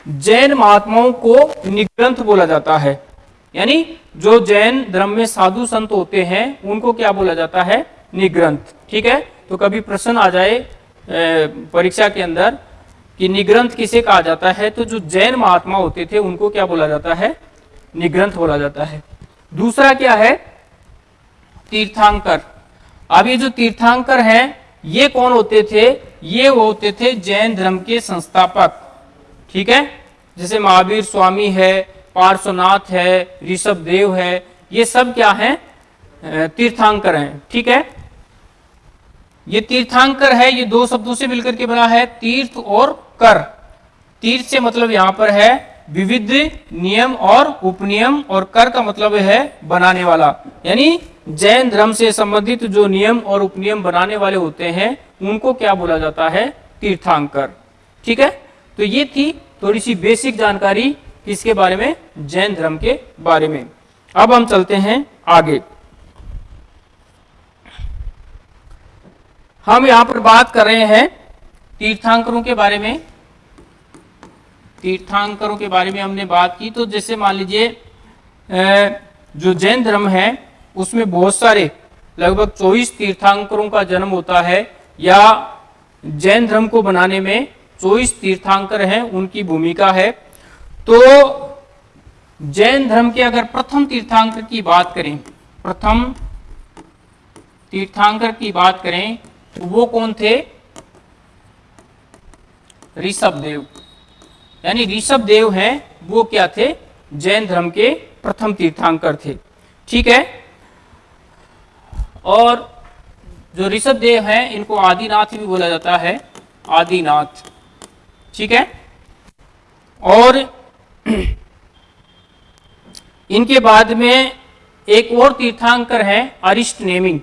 A: जैन महात्माओं को निग्रंथ बोला जाता है। यानी जो जैन धर्म में साधु संत होते हैं, उनको क्या बोला जाता है? निग्रंथ। ठीक है? तो कभी प्रश्न आ जाए परीक्षा के अंदर, कि निग्रंथ किसे कहा जाता है? तो जो जैन महात्मा होते थे, उनको क्या बोला जाता है? निग्रंथ बोला जाता है। दूसरा क्या है? तीर्थांकर। अब ये जो तीर्थांकर हैं ये कौन होते थे? ये होते थे जैन धर्म के संस्थापक। ठीक है? जैसे महावीर स्वामी है, पार्श्वनाथ है, ऋषभ देव है, ये सब क्या है? तीर्थांकर हैं। ठीक है? ये तीर्थांकर है, ये दो शब्दों से मिलकर के बना है, तीर्थ और कर। तीर्थ से मतलब यहाँ पर है विविध नियम और उपनियम, और कर का मतलब है बनाने वाला। यानी जैन धर्म से संबंधित जो नियम और उपनियम बनाने वाले होते हैं, उनको क्या बोला जाता है? तीर्थांकर। ठीक है? तो ये थी थोड़ी सी बेसिक जानकारी किसके बारे में, जैन धर्म के बारे में। अब हम चलते हैं आगे। हम यहाँ पर बात कर रहे हैं तीर्थांकरों के बारे में। तीर्थांकरों के बारे में हमने बात की तो जैसे मान लीजिए जो जैन धर्म है उसमें बहुत सारे लगभग 24 तीर्थांकरों का जन्म होता है या जैन धर्म को बनाने में 24 तीर्थांकर हैं, उनकी भूमिका है। तो जैन धर्म के अगर प्रथम तीर्थांकर की बात करें, प्रथम तीर्थांकर की बात करें तो वो कौन थे? ऋषभ देव। यानी ऋषभ देव हैं, वो क्या थे? जैन धर्म के प्रथम तीर्थांकर थे। ठीक है? और जो ऋषभ देव हैं, इनको आदिनाथ भी बोला जाता है, आदिनाथ। ठीक है? और <clears throat> इनके बाद में एक और तीर्थांकर है, अरिष्ट नेमी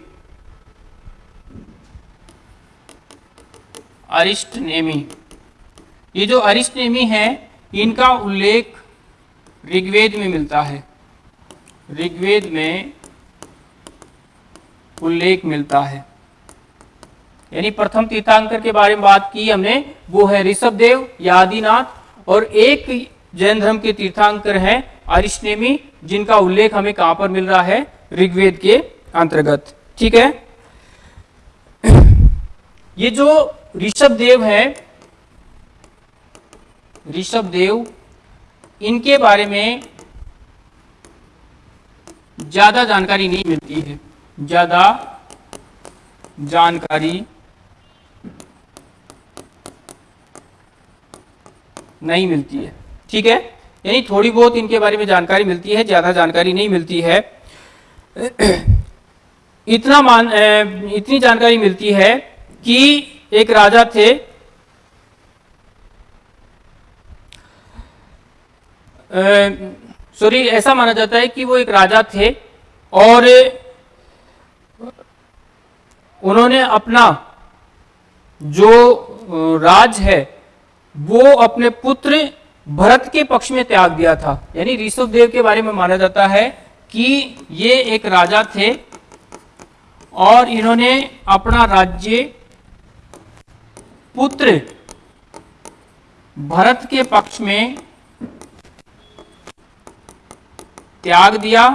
A: अरिष्ट नेमी ये जो अरिष्ट नेमी है, इनका उल्लेख ऋग्वेद में मिलता है। ऋग्वेद में उल्लेख मिलता है। यानी प्रथम तीर्थांकर के बारे में बात की हमने, वो है ऋषभ देव या आदिनाथ और एक जैन धर्म के तीर्थांकर हैं अरिष्टेमी जिनका उल्लेख हमें कहाँ पर मिल रहा है? ऋग्वेद के अंतर्गत। ठीक है? ये जो ऋषभ देव है ऋषभ देव इनके बारे में ज़्यादा जानकारी नहीं मिलती है। ज़्यादा जानकारी नहीं मिलती है। ठीक है? यानी थोड़ी बहुत इनके बारे में जानकारी मिलती है, ज़्यादा जानकारी नहीं मिलती है। इतना मान इतनी जानकारी मिलती है कि एक राजा थे सॉरी ऐसा माना जाता है कि वो एक राजा थे और उन्होंने अपना जो राज है, वो अपने पुत्र भरत के पक्ष में त्याग दिया था। यानी ऋषभ देव के बारे में माना जाता है कि ये एक राजा थे और इन्होंने अपना राज्य पुत्र भरत के पक्ष में त्याग दिया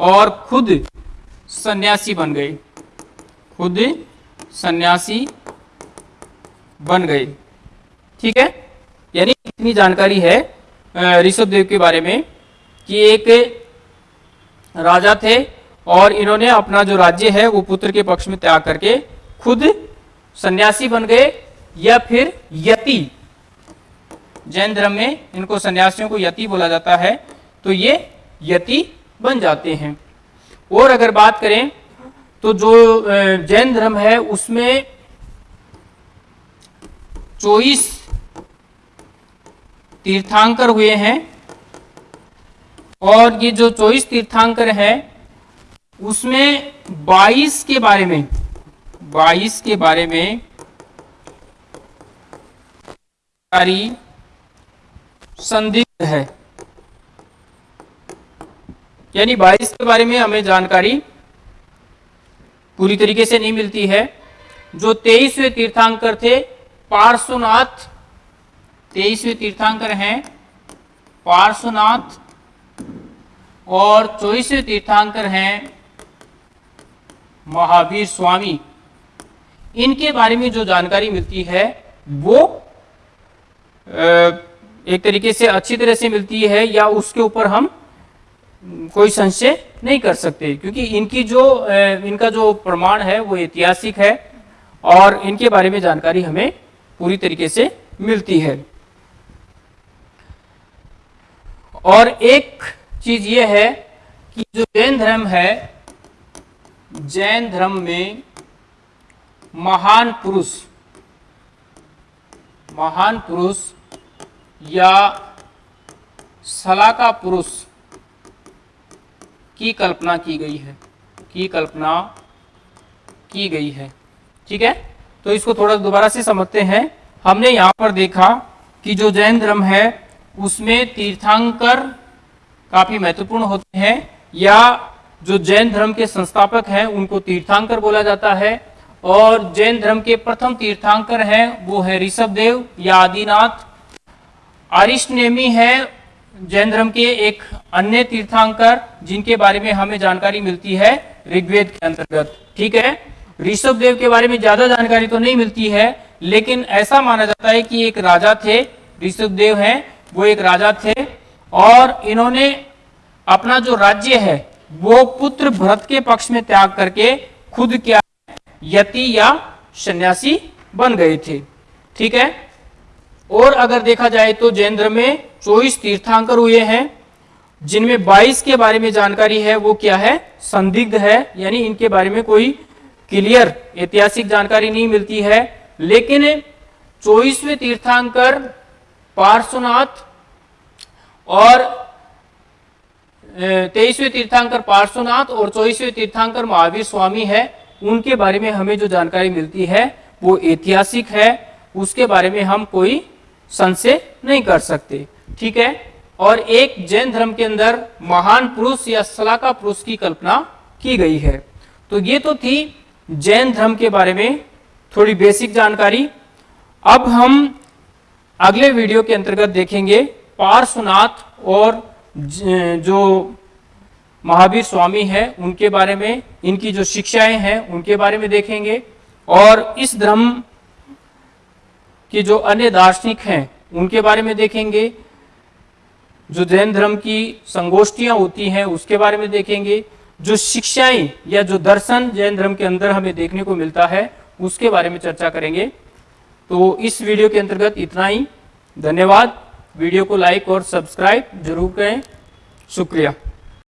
A: और खुद सन्यासी बन गए खुद सन्यासी बन गए ठीक है? यानी इतनी जानकारी है ऋषभ देव के बारे में कि एक राजा थे और इन्होंने अपना जो राज्य है, वो पुत्र के पक्ष में त्याग करके खुद सन्यासी बन गए या फिर यति। जैन धर्म में इनको सन्यासियों को यति बोला जाता है तो ये यति बन जाते हैं। और अगर बात करें तो जो जैन धर्म है, उसमें चौबीस तीर्थांकर हुए हैं। और ये जो चौबीस तीर्थांकर है, उसमें 22 के बारे में 22 के बारे में संदिग्ध है। यानी 22 के बारे में हमें जानकारी पूरी तरीके से नहीं मिलती है। जो तेईसवें तीर्थांकर थे, पार्श्वनाथ, तेईसवें तीर्थांकर हैं, पार्श्वनाथ और चौबीसवें तीर्थांकर हैं महावीर स्वामी। इनके बारे में जो जानकारी मिलती है, वो एक तरीके से अच्छी तरह से मिलती है या उसके ऊपर हम कोई संशय नहीं कर सकते, क्योंकि इनकी जो इनका जो प्रमाण है वो ऐतिहासिक है और इनके बारे में जानकारी हमें पूरी तरीके से मिलती है। और एक चीज़ ये है कि जो जैन धर्म है, जैन धर्म में महान पुरुष महान पुरुष या सलाका पुरुष की कल्पना की गई है, की कल्पना की गई है। ठीक है? तो इसको थोड़ा दोबारा से समझते हैं। हमने यहाँ पर देखा कि जो जैन धर्म है, उसमें तीर्थांकर काफ़ी महत्वपूर्ण होते हैं, या जो जैन धर्म के संस्थापक हैं, उनको तीर्थांकर बोला जाता है, और जैन धर्म के प्रथम तीर्थांकर हैं, वो है ऋषभ देव या आदिनाथ। नेमी है जैन धर्म के एक अन्य तीर्थांकर जिनके बारे में हमें जानकारी मिलती है, ऋग्वेद के अंतर्गत, ठीक है? ऋषभ देव के बारे में ज़्यादा जानकारी तो नहीं मिलती है, लेकिन ऐसा माना जाता है कि एक राजा थे ऋषभ देव हैं, वो एक राजा थे, और इन्होंने अपना जो राज्य है, वो पुत्र भरत के पक्ष में त्याग करके खुद क्या, यति या सन्यासी बन गए थे, ठीक है? और अगर देखा जाए तो जैन धर्म में चौबीस तीर्थांकर हुए हैं, जिनमें 22 के बारे में जानकारी है, वो क्या है? संदिग्ध है, यानी इनके बारे में कोई क्लियर, ऐतिहासिक जानकारी नहीं मिलती है। लेकिन चौबीसवें तीर्थांकर पार्श्वनाथ और तेईसवें तीर्थांकर पार्श्वनाथ और चौबीसवें तीर्थांकर महावीर स्वामी है, उनके बारे में हमें जो जानकारी मिलती है, वो ऐतिहासिक है, उसके बारे में हम कोई संशय नहीं कर सकते। ठीक है? और एक जैन धर्म के अंदर महान पुरुष या सलाका पुरुष की कल्पना की गई है। तो ये तो थी जैन धर्म के बारे में थोड़ी बेसिक जानकारी। अब हम अगले वीडियो के अंतर्गत देखेंगे पार्श्वनाथ और जो महावीर स्वामी हैं, उनके बारे में, इनकी जो शिक्षाएँ हैं, उनके बारे में देखेंगे। और इस धर्म कि जो अन्य दार्शनिक हैं, उनके बारे में देखेंगे। जो जैन धर्म की संगोष्ठियाँ होती हैं, उसके बारे में देखेंगे। जो शिक्षाएँ या जो दर्शन जैन धर्म के अंदर हमें देखने को मिलता है, उसके बारे में चर्चा करेंगे। तो इस वीडियो के अंतर्गत इतना ही। धन्यवाद। वीडियो को लाइक और सब्सक्राइब ज़रूर करें। शुक्रिया।